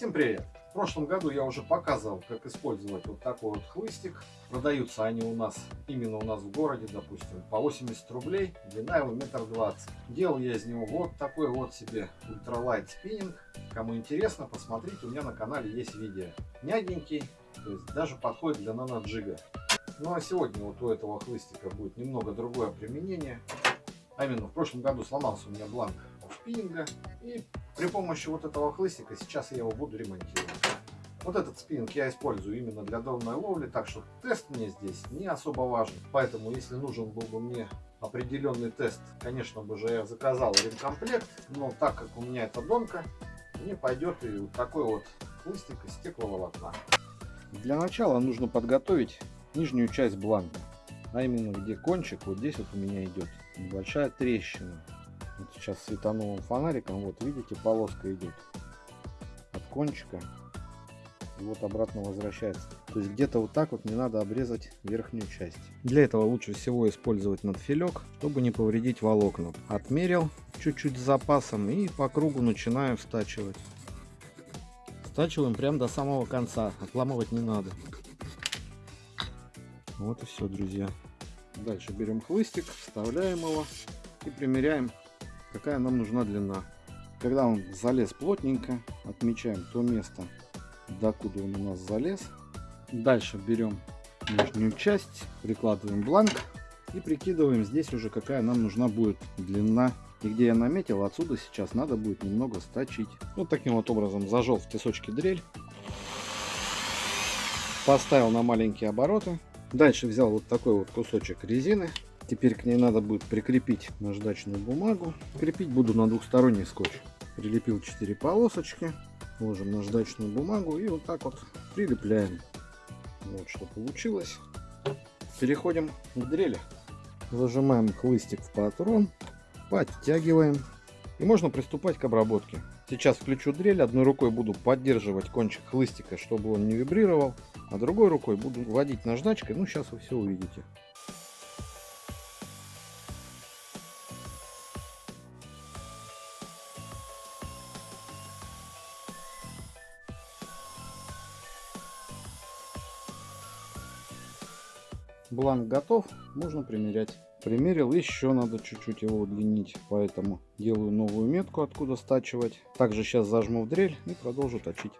Всем привет! В прошлом году я уже показывал, как использовать вот такой вот хлыстик. Продаются они у нас, именно у нас в городе, допустим, по 80 рублей, длина его метр двадцать. Делал я из него вот такой вот себе ультралайт спиннинг. Кому интересно, посмотрите, у меня на канале есть видео. Мягенький, то есть даже подходит для наноджига. Ну а сегодня вот у этого хлыстика будет немного другое применение. А именно, в прошлом году сломался у меня бланк спиннинга. И при помощи вот этого хлыстика сейчас я его буду ремонтировать. Вот этот спиннинг я использую именно для донной ловли, так что тест мне здесь не особо важен. Поэтому, если нужен был бы мне определенный тест, конечно бы же я заказал ремкомплект. Но так как у меня это донка, мне пойдет и вот такой вот хлыстик из стекловолокна. Для начала нужно подготовить нижнюю часть бланка. А именно где кончик, вот здесь вот у меня идет небольшая трещина. Вот сейчас светанулым фонариком, вот видите, полоска идет от кончика и вот обратно возвращается. То есть где-то вот так вот не надо обрезать верхнюю часть. Для этого лучше всего использовать надфилек, чтобы не повредить волокна. Отмерил чуть-чуть запасом и по кругу начинаю стачивать. Стачиваем прям до самого конца, отламывать не надо. Вот и все, друзья. Дальше берем хлыстик, вставляем его и примеряем какая нам нужна длина. Когда он залез плотненько, отмечаем то место, докуда он у нас залез. Дальше берем нижнюю часть, прикладываем бланк и прикидываем здесь уже какая нам нужна будет длина. И где я наметил, отсюда сейчас надо будет немного сточить. Вот таким вот образом зажал в тесочке дрель. Поставил на маленькие обороты. Дальше взял вот такой вот кусочек резины Теперь к ней надо будет прикрепить наждачную бумагу. Крепить буду на двухсторонний скотч. Прилепил 4 полосочки. Ложим наждачную бумагу и вот так вот прилепляем. Вот что получилось. Переходим к дрели. Зажимаем хлыстик в патрон. Подтягиваем. И можно приступать к обработке. Сейчас включу дрель. Одной рукой буду поддерживать кончик хлыстика, чтобы он не вибрировал. А другой рукой буду вводить наждачкой. Ну, сейчас вы все увидите. Бланк готов, можно примерять. Примерил, еще надо чуть-чуть его удлинить, поэтому делаю новую метку, откуда стачивать. Также сейчас зажму в дрель и продолжу точить.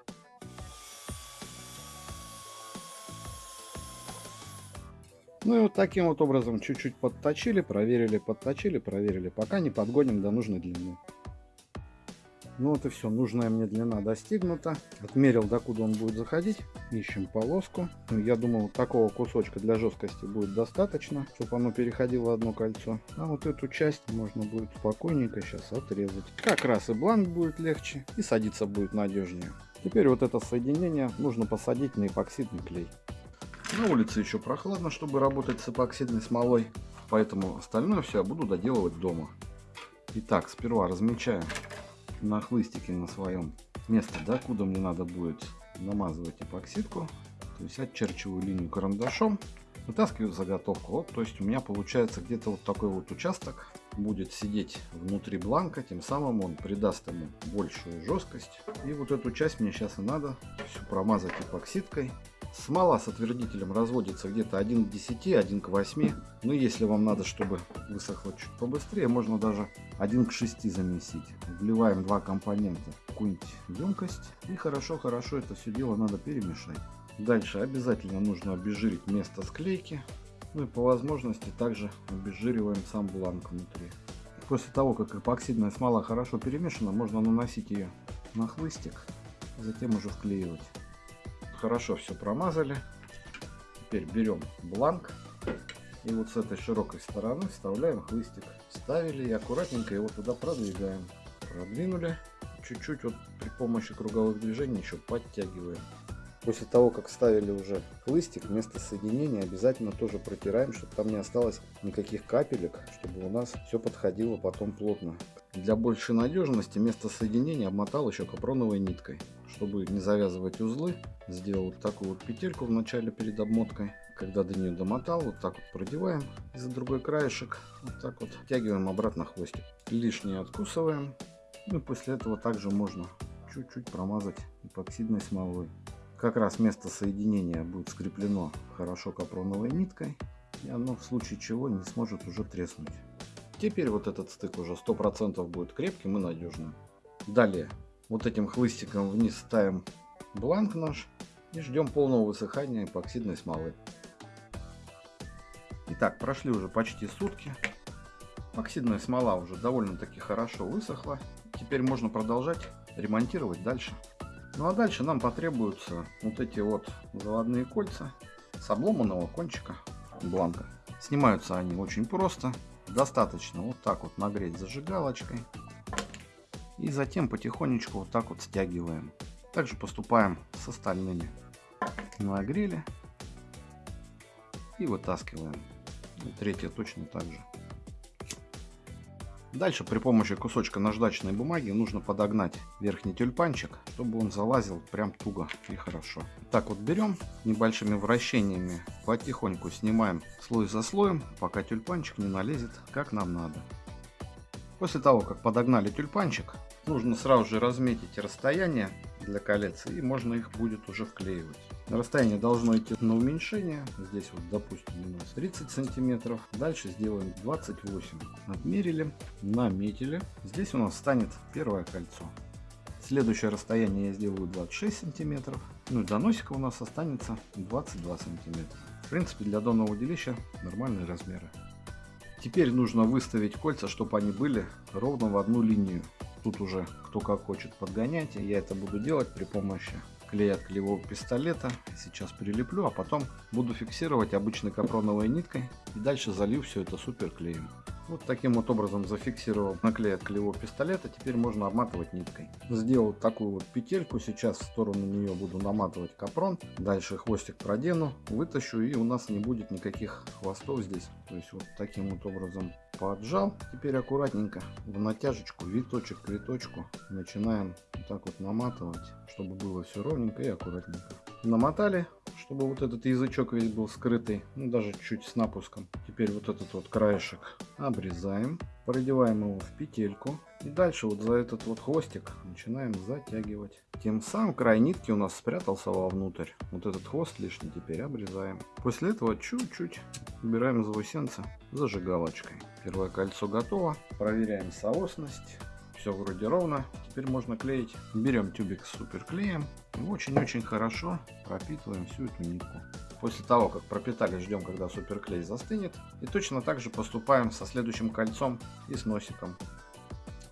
Ну и вот таким вот образом чуть-чуть подточили, проверили, подточили, проверили, пока не подгоним до нужной длины. Ну вот и все, нужная мне длина достигнута. Отмерил, докуда он будет заходить. Ищем полоску. Я думаю, вот такого кусочка для жесткости будет достаточно, чтобы оно переходило одно кольцо. А вот эту часть можно будет спокойненько сейчас отрезать. Как раз и бланк будет легче, и садиться будет надежнее. Теперь вот это соединение нужно посадить на эпоксидный клей. На улице еще прохладно, чтобы работать с эпоксидной смолой, поэтому остальное все я буду доделывать дома. Итак, сперва размечаем на хлыстике на своем место, да, куда мне надо будет намазывать эпоксидку. То есть отчерчиваю линию карандашом, вытаскиваю заготовку. Вот, то есть у меня получается где-то вот такой вот участок будет сидеть внутри бланка, тем самым он придаст ему большую жесткость. И вот эту часть мне сейчас и надо все промазать эпоксидкой. Смола с отвердителем разводится где-то 1 к 10, 1 к 8. Но если вам надо, чтобы высохло чуть побыстрее, можно даже 1 к 6 замесить. Вливаем два компонента в какую-нибудь емкость. И хорошо-хорошо это все дело надо перемешать. Дальше обязательно нужно обезжирить место склейки. Ну и по возможности также обезжириваем сам бланк внутри. После того, как эпоксидная смола хорошо перемешана, можно наносить ее на хлыстик, затем уже вклеивать хорошо все промазали. Теперь берем бланк и вот с этой широкой стороны вставляем хлыстик. Вставили и аккуратненько его туда продвигаем. Продвинули. Чуть-чуть вот при помощи круговых движений еще подтягиваем. После того, как вставили уже хлыстик, место соединения обязательно тоже протираем, чтобы там не осталось никаких капелек, чтобы у нас все подходило потом плотно. Для большей надежности место соединения обмотал еще капроновой ниткой. Чтобы не завязывать узлы, сделал вот такую вот петельку в начале перед обмоткой. Когда до нее домотал, вот так вот продеваем за другой краешек, вот так вот, втягиваем обратно хвостик. Лишнее откусываем. Ну и после этого также можно чуть-чуть промазать эпоксидной смолой. Как раз место соединения будет скреплено хорошо капроновой ниткой, и оно в случае чего не сможет уже треснуть. Теперь вот этот стык уже 100% будет крепким и надежным. Далее вот этим хлыстиком вниз ставим бланк наш и ждем полного высыхания эпоксидной смолы. Итак, прошли уже почти сутки. Эпоксидная смола уже довольно-таки хорошо высохла. Теперь можно продолжать ремонтировать дальше. Ну а дальше нам потребуются вот эти вот заводные кольца с обломанного кончика бланка. Снимаются они очень просто. Достаточно вот так вот нагреть зажигалочкой. И затем потихонечку вот так вот стягиваем. Также поступаем с остальными. Нагрели и вытаскиваем. И третье точно так же. Дальше при помощи кусочка наждачной бумаги нужно подогнать верхний тюльпанчик, чтобы он залазил прям туго и хорошо. Так вот берем небольшими вращениями, потихоньку снимаем слой за слоем, пока тюльпанчик не налезет как нам надо. После того, как подогнали тюльпанчик, нужно сразу же разметить расстояние для колец и можно их будет уже вклеивать. Расстояние должно идти на уменьшение. Здесь вот, допустим, у нас 30 сантиметров. Дальше сделаем 28. Отмерили, наметили. Здесь у нас станет первое кольцо. Следующее расстояние я сделаю 26 сантиметров. Ну и до носика у нас останется 22 сантиметра. В принципе, для донного удилища нормальные размеры. Теперь нужно выставить кольца, чтобы они были ровно в одну линию. Тут уже кто как хочет подгонять. Я это буду делать при помощи клей от клеевого пистолета. Сейчас прилеплю, а потом буду фиксировать обычной капроновой ниткой. И дальше залью все это супер клеем. Вот таким вот образом зафиксировал наклей от клеевого пистолета. Теперь можно обматывать ниткой. Сделал такую вот петельку. Сейчас в сторону нее буду наматывать капрон. Дальше хвостик продену, вытащу и у нас не будет никаких хвостов здесь. То есть вот таким вот образом поджал. Теперь аккуратненько в натяжечку, виточек к виточку начинаем вот так вот наматывать, чтобы было все ровненько и аккуратненько. Намотали, чтобы вот этот язычок весь был скрытый, ну даже чуть с напуском. Теперь вот этот вот краешек обрезаем, продеваем его в петельку. И дальше вот за этот вот хвостик начинаем затягивать. Тем самым край нитки у нас спрятался вовнутрь. Вот этот хвост лишний теперь обрезаем. После этого чуть-чуть убираем заусенца зажигалочкой. Первое кольцо готово. Проверяем соосность. Все вроде ровно. Теперь можно клеить. Берем тюбик с суперклеем. И очень-очень хорошо пропитываем всю эту нитку. После того, как пропитали, ждем, когда суперклей застынет. И точно так же поступаем со следующим кольцом и с носиком.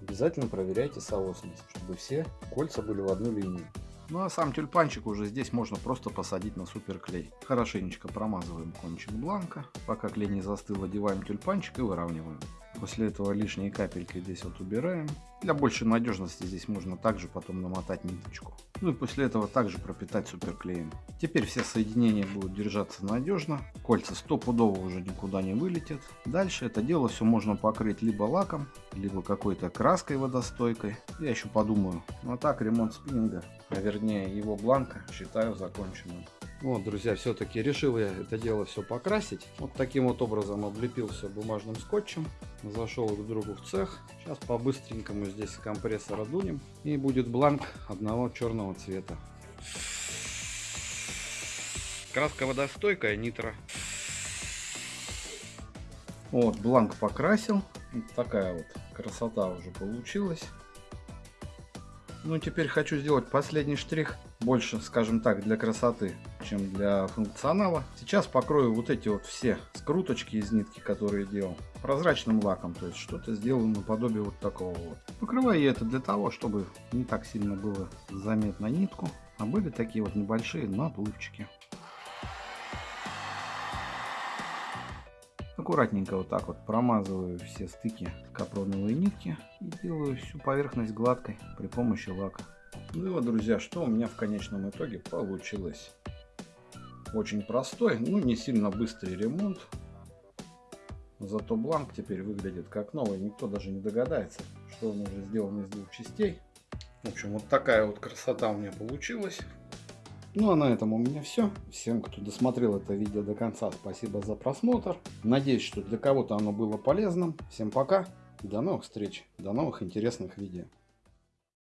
Обязательно проверяйте соосность, чтобы все кольца были в одну линию. Ну а сам тюльпанчик уже здесь можно просто посадить на суперклей. Хорошенечко промазываем кончик бланка. Пока клей не застыл, одеваем тюльпанчик и выравниваем. После этого лишние капельки здесь вот убираем. Для большей надежности здесь можно также потом намотать ниточку. Ну и после этого также пропитать суперклеем. Теперь все соединения будут держаться надежно. Кольца стопудово уже никуда не вылетят. Дальше это дело все можно покрыть либо лаком, либо какой-то краской водостойкой. Я еще подумаю. Ну а так ремонт спиннинга, а вернее его бланка считаю законченным. Вот, друзья, все-таки решил я это дело все покрасить. Вот таким вот образом облепил все бумажным скотчем. Зашел к другу в цех. Сейчас по-быстренькому здесь компрессора дунем. И будет бланк одного черного цвета. Краска водостойкая, нитро. Вот, бланк покрасил. Вот такая вот красота уже получилась. Ну, теперь хочу сделать последний штрих. Больше, скажем так, для красоты чем для функционала. Сейчас покрою вот эти вот все скруточки из нитки, которые делал, прозрачным лаком. То есть что-то сделаю наподобие вот такого вот. Покрываю я это для того, чтобы не так сильно было заметно нитку, а были такие вот небольшие наплывчики. Аккуратненько вот так вот промазываю все стыки капроновой нитки и делаю всю поверхность гладкой при помощи лака. Ну и вот, друзья, что у меня в конечном итоге получилось. Очень простой, ну не сильно быстрый ремонт. Зато бланк теперь выглядит как новый. Никто даже не догадается, что он уже сделан из двух частей. В общем, вот такая вот красота у меня получилась. Ну а на этом у меня все. Всем, кто досмотрел это видео до конца, спасибо за просмотр. Надеюсь, что для кого-то оно было полезным. Всем пока. До новых встреч. До новых интересных видео.